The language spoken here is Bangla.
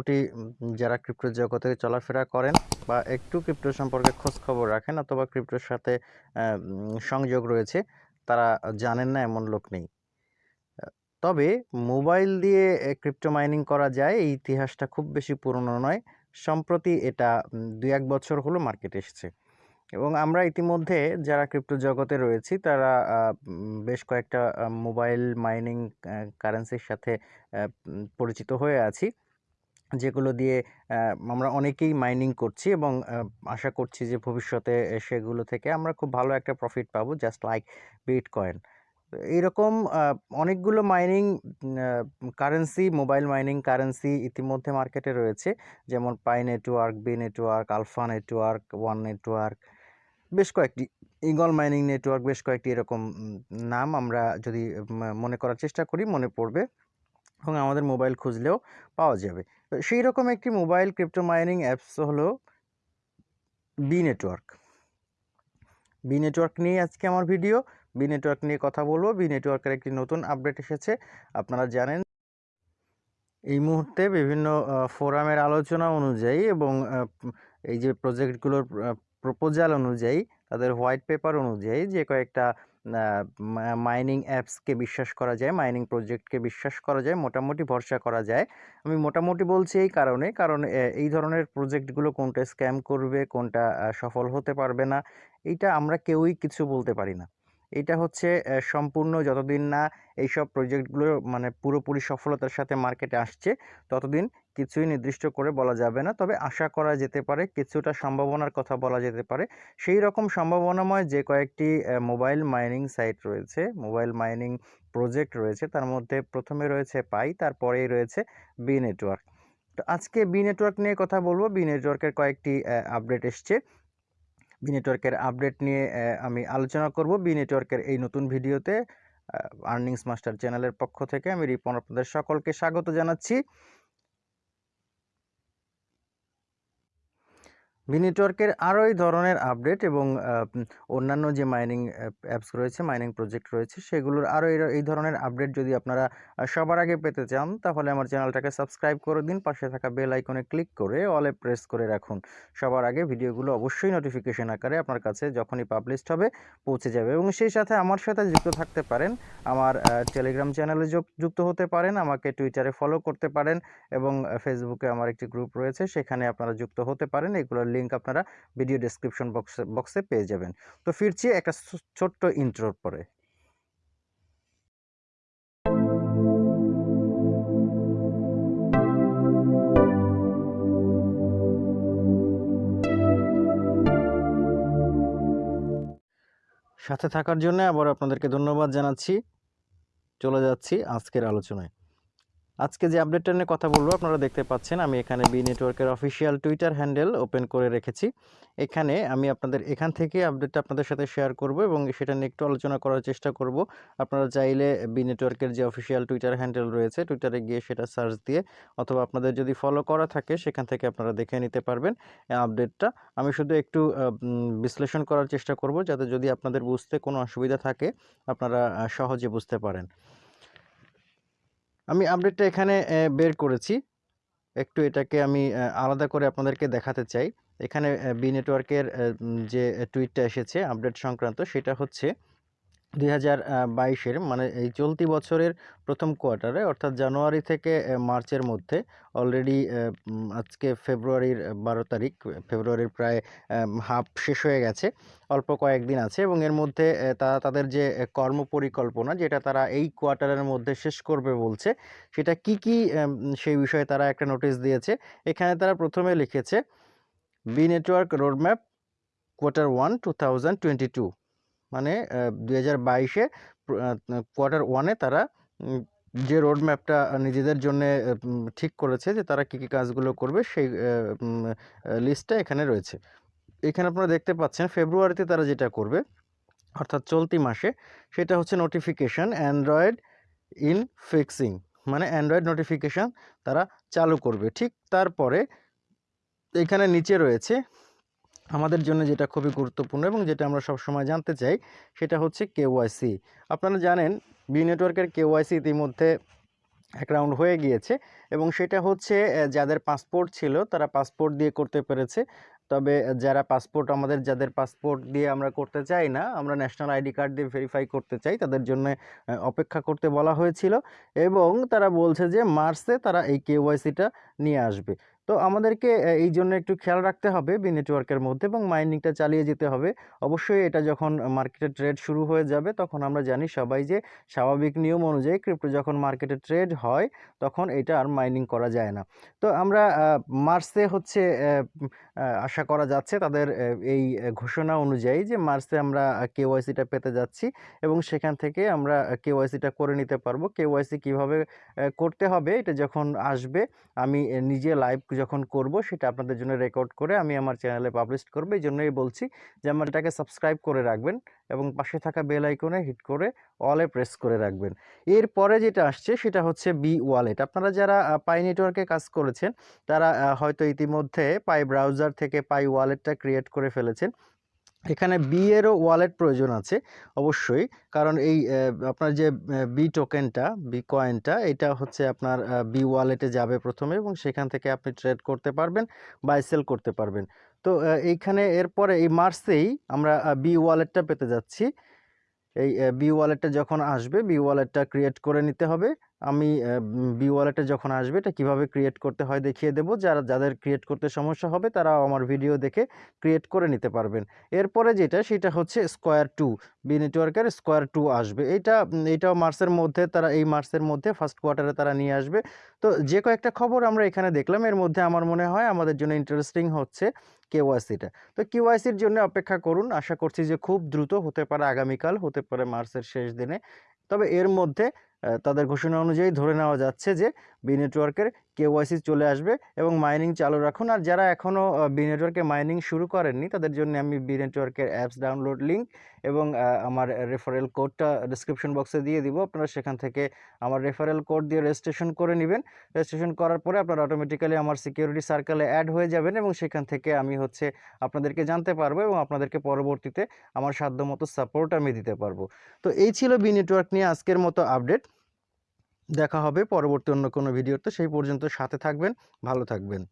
মোটামুটি যারা ক্রিপ্টো জগতে চলাফেরা করেন বা একটু ক্রিপ্টো সম্পর্কে খোঁজ খবর রাখেন অথবা ক্রিপ্টোর সাথে সংযোগ রয়েছে, তারা জানেন না এমন লোক নেই। তবে মোবাইল দিয়ে ক্রিপ্টো মাইনিং করা যায়, এই ইতিহাসটা খুব বেশি পুরনো নয়, সম্প্রতি এটা দুই এক বছর হলো মার্কেটে এসেছে। এবং আমরা ইতিমধ্যে যারা ক্রিপ্টো জগতে রয়েছি, তারা বেশ কয়েকটা মোবাইল মাইনিং কারেন্সির সাথে পরিচিত হয়ে আছি। যেগুলো দিয়ে আমরা অনেকেই মাইনিং করছি এবং আশা করছি যে ভবিষ্যতে সেগুলো থেকে আমরা খুব ভালো একটা প্রফিট পাবো জাস্ট লাইক বিট কয়েন এইরকম অনেকগুলো mining currency mobile mining currency ইতিমধ্যে মার্কেটে রয়েছে। যেমন Pi network B network alpha network one network বেশ কয়েকটি ইগল মাইনিং নেটওয়ার্ক বেশ কয়েকটি এরকম নাম আমরা যদি মনে করার চেষ্টা করি, মনে পড়বে। এবং আমাদের মোবাইল খুঁজলেও পাওয়া যাবে। তো সেই রকম একটি মোবাইল ক্রিপ্টো মাইনিং অ্যাপস হলো বি নেটওয়ার্ক। বি নেটওয়ার্ক নিয়ে আজকে আমার ভিডিও। বি নেটওয়ার্ক নিয়ে কথা বলব। বি নেটওয়ার্কের একটি নতুন আপডেট এসেছে। আপনারা জানেন এই মুহূর্তে বিভিন্ন ফোরামের আলোচনা অনুযায়ী এবং এই যে প্রজেক্টগুলোর প্রপোজাল অনুযায়ী, তাদের হোয়াইট পেপার অনুযায়ী যে কয়েকটা মাইনিং অ্যাপসকে বিশ্বাস করা যায় মাইনিং প্রজেক্টকে বিশ্বাস করা যায়, মোটামুটি ভরসা করা যায়। আমি মোটামুটি বলছি এই কারণে, কারণ এই ধরনের প্রজেক্টগুলো কোনটা স্ক্যাম করবে, কোনটা সফল হতে পারবে না এইটা আমরা কেউই কিছু বলতে পারি না। এটা হচ্ছে সম্পূর্ণ যতদিন না এইসব প্রজেক্টগুলো মানে পুরোপুরি সফলতার সাথে মার্কেটে আসছে, ততদিন কিছুই নির্দিষ্ট করে বলা যাবে না। তবে আশা করা যেতে পারে, কিছুটা সম্ভাবনার কথা বলা যেতে পারে। সেই রকম সম্ভাবনাময় যে কয়েকটি মোবাইল মাইনিং সাইট রয়েছে, মোবাইল মাইনিং প্রজেক্ট রয়েছে, তার মধ্যে প্রথমে রয়েছে পাই, তারপরেই রয়েছে বি নেটওয়ার্ক তো আজকে বি নেটওয়ার্ক নিয়ে কথা বলব। বি নেটওয়ার্কের কয়েকটি আপডেট এসছে। বি নেটওয়ার্কের আপডেট নিয়ে আমি আলোচনা করব। বি নেটওয়ার্কের এই নতুন ভিডিওতে আর্নিংস মাস্টার চ্যানেলের পক্ষ থেকে আমি রিপন আপনাদের সকলকে স্বাগত জানাচ্ছি। বি নেটওয়ার্কের আরও এই ধরনের আপডেট এবং অন্যান্য যে মাইনিং অ্যাপস রয়েছে মাইনিং প্রজেক্ট রয়েছে, সেগুলোর আরও এই ধরনের আপডেট যদি আপনারা সবার আগে পেতে চান, তাহলে আমার চ্যানেলটাকে সাবস্ক্রাইব করে দিন, পাশে থাকা বেল আইকনে ক্লিক করে অলে প্রেস করে রাখুন। সবার আগে ভিডিওগুলো অবশ্যই নোটিফিকেশন আকারে আপনার কাছে যখনই পাবলিশড হবে, পৌঁছে যাবে এবং সেই সাথে আমার সাথে যুক্ত থাকতে পারেন, আমার টেলিগ্রাম চ্যানেলে যুক্ত হতে পারেন, আমাকে টুইটারে ফলো করতে পারেন এবং ফেসবুকে আমার একটি গ্রুপ রয়েছে, সেখানে আপনারা যুক্ত হতে পারেন, এগুলোর লিঙ্ক আপনারা ভিডিও ডেসক্রিপশন বক্সে বক্সে পেয়ে যাবেন। তো ফিরছি একটা ছোট্ট ইন্ট্রোর পরে। সাথে থাকার জন্য আবার আপনাদেরকে ধন্যবাদ জানাচ্ছি। চলে যাচ্ছি আজকের আলোচনায়। আজকে যে আপডেটটা নিয়ে কথা বলব, আপনারা দেখতে পাচ্ছেন আমি এখানে বি নেটওয়ার্কের অফিসিয়াল টুইটার হ্যান্ডেল ওপেন করে রেখেছি। এখানে আমি আপনাদের, এখান থেকে আপডেটটা আপনাদের সাথে শেয়ার করব এবং সেটা নিয়ে একটু আলোচনা করার চেষ্টা করব। আপনারা চাইলে বি নেটওয়ার্কের যে অফিসিয়াল টুইটার হ্যান্ডেল রয়েছে টুইটারে গিয়ে সেটা সার্চ দিয়ে অথবা আপনাদের যদি ফলো করা থাকে, সেখান থেকে আপনারা দেখে নিতে পারবেন আপডেটটা আমি শুধু একটু বিশ্লেষণ করার চেষ্টা করব যাতে যদি আপনাদের বুঝতে কোনো অসুবিধা থাকে, আপনারা সহজে বুঝতে পারেন। আমি আপডেটটা এখানে বের করেছি। একটু এটাকে আমি আলাদা করে আপনাদেরকে দেখাতে চাই। এখানে বি নেটওয়ার্কের যে টুইটটা এসেছে আপডেট সংক্রান্ত সেটা হচ্ছে দুই হাজার বাইশের মানে এই চলতি বছরের প্রথম কোয়ার্টারে, অর্থাৎ জানুয়ারি থেকে মার্চের মধ্যে অলরেডি আজকে ফেব্রুয়ারির বারো তারিখ, ফেব্রুয়ারির প্রায় হাফ শেষ হয়ে গেছে, অল্প কয়েকদিন আছে এবং এর মধ্যে তারা তাদের যে কর্ম পরিকল্পনা যেটা তারা এই কোয়ার্টারের মধ্যে শেষ করবে বলছে, সেটা কি কি সেই বিষয়ে তারা একটা নোটিশ দিয়েছে। এখানে তারা প্রথমে লিখেছে, B network roadmap quarter one two thousand twenty two মানে দু হাজার বাইশে কোয়ার্টার ওয়ানে তারা যে রোড ম্যাপটা নিজেদের জন্য ঠিক করেছে যে তারা কী কী কাজগুলো করবে সেই লিস্টটা এখানে রয়েছে। এখানে আপনারা দেখতে পাচ্ছেন ফেব্রুয়ারিতে তারা যেটা করবে, অর্থাৎ চলতি মাসে, সেটা হচ্ছে নোটিফিকেশান অ্যান্ড্রয়েড ইন ফিক্সিং মানে অ্যান্ড্রয়েড নোটিফিকেশান তারা চালু করবে। ঠিক তারপরে, এখানে নিচে রয়েছে আমাদের জন্য যেটা খুবই গুরুত্বপূর্ণ এবং যেটা আমরা সবসময় জানতে চাই, সেটা হচ্ছে কেওয়াইসি আপনারা জানেন বি নেটওয়ার্কের কেওয়াইসি ইতিমধ্যে এক রাউন্ড হয়ে গিয়েছে এবং সেটা হচ্ছে যাদের পাসপোর্ট ছিল তারা পাসপোর্ট দিয়ে করতে পেরেছে। তবে যারা পাসপোর্ট, আমাদের যাদের পাসপোর্ট দিয়ে আমরা করতে চাই না, আমরা ন্যাশনাল আইডি কার্ড দিয়ে ভেরিফাই করতে চাই, তাদের জন্য অপেক্ষা করতে বলা হয়েছিল এবং তারা বলছে যে মার্চে তারা এই কেওয়াইসিটা নিয়ে আসবে। তো আমাদেরকে এই জন্য একটু খেয়াল রাখতে হবে বি নেটওয়ার্কের মধ্যে এবং মাইনিংটা চালিয়ে যেতে হবে। অবশ্যই এটা যখন মার্কেটে ট্রেড শুরু হয়ে যাবে, তখন আমরা জানি সবাই যে স্বাভাবিক নিয়ম অনুযায়ী ক্রিপ্টো যখন মার্কেটে ট্রেড হয়, তখন এটা আর মাইনিং করা যায় না। তো আমরা মার্চে হচ্ছে আশা করা যাচ্ছে তাদের এই ঘোষণা অনুযায়ী যে মার্চে আমরা কেওয়াইসিটা পেতে যাচ্ছি এবং সেখান থেকে আমরা কেওয়াইসিটা করে নিতে পারব। কেওয়াইসি কীভাবে করতে হবে, এটা যখন আসবে, আমি নিজে লাইভ যখন করব সেটা আপনাদের জন্য রেকর্ড করে আমি আমার চ্যানেলে পাবলিশ করব। এই জন্যই বলছি যে আমার এটাকে সাবস্ক্রাইব করে রাখবেন এবং পাশে থাকা বেল আইকনে হিট করে অলে প্রেস করে রাখবেন। এরপরে যেটা আসছে সেটা হচ্ছে বি ওয়ালেট আপনারা যারা পাই নেটওয়ার্কে কাজ করেছেন, তারা হয়তো ইতিমধ্যে পাই ব্রাউজার থেকে পাই ওয়ালেটটা ক্রিয়েট করে ফেলেছেন। এখানে বি এরও ওয়ালেট প্রয়োজন আছে, অবশ্যই। কারণ এই আপনার যে বি টোকেনটা বি কয়েনটা এটা হচ্ছে আপনার বি ওয়ালেটে যাবে প্রথমে এবং সেখান থেকে আপনি ট্রেড করতে পারবেন বাই সেল করতে পারবেন। তো এইখানে এরপরে এই মার্চেই আমরা বি ওয়ালেটটা পেতে যাচ্ছি। এই বি ওয়ালেটটা যখন আসবে বি ওয়ালেটটা ক্রিয়েট করে নিতে হবে। আমি বি ওয়ালেটে যখন আসবে এটা কীভাবে ক্রিয়েট করতে হয় দেখিয়ে দেবো। যারা যাদের ক্রিয়েট করতে সমস্যা হবে তারা আমার ভিডিও দেখে ক্রিয়েট করে নিতে পারবেন। এরপরে যেটা সেটা হচ্ছে স্কোয়ার টু বি নেটওয়ার্কের স্কোয়ার টু আসবে। এইটা উম, এইটাও মার্চের মধ্যে তারা এই মার্চের মধ্যে ফার্স্ট কোয়ার্টারে তারা নিয়ে আসবে। তো যে কয়েকটা খবর আমরা এখানে দেখলাম এর মধ্যে আমার মনে হয় আমাদের জন্য ইন্টারেস্টিং হচ্ছে কেওয়াইসিটা তো কেওয়াইসির জন্য অপেক্ষা করুন। আশা করছি যে খুব দ্রুত হতে পারে আগামীকাল হতে পারে মার্চের শেষ দিনে। তবে এর মধ্যে তাদের ঘোষণা অনুযায়ী ধরে নেওয়া যাচ্ছে যে বি নেটওয়ার্কের কেওয়াইসি চলে আসবে এবং মাইনিং চালু রাখুন। আর যারা এখনও বি নেটওয়ার্কে মাইনিং শুরু করেননি, তাদের জন্য আমি বি নেটওয়ার্কের অ্যাপস ডাউনলোড লিঙ্ক এবং আমার রেফারেল কোডটা ডিসক্রিপশন বক্সে দিয়ে দিব। আপনারা সেখান থেকে আমার রেফারেল কোড দিয়ে রেজিস্ট্রেশন করে নেবেন। রেজিস্ট্রেশন করার পরে আপনারা অটোমেটিক্যালি আমার সিকিউরিটি সার্কেলে অ্যাড হয়ে যাবেন এবং সেখান থেকে আমি হচ্ছে আপনাদেরকে জানতে পারব এবং আপনাদেরকে পরবর্তীতে আমার সাধ্যমতো সাপোর্ট আমি দিতে পারব। তো এই ছিল বি নেটওয়ার্ক নিয়ে আজকের মতো আপডেট দেখা হবে পরবর্তী অন্য কোনো ভিডিওতে সেই পর্যন্ত সাথে থাকবেন ভালো থাকবেন।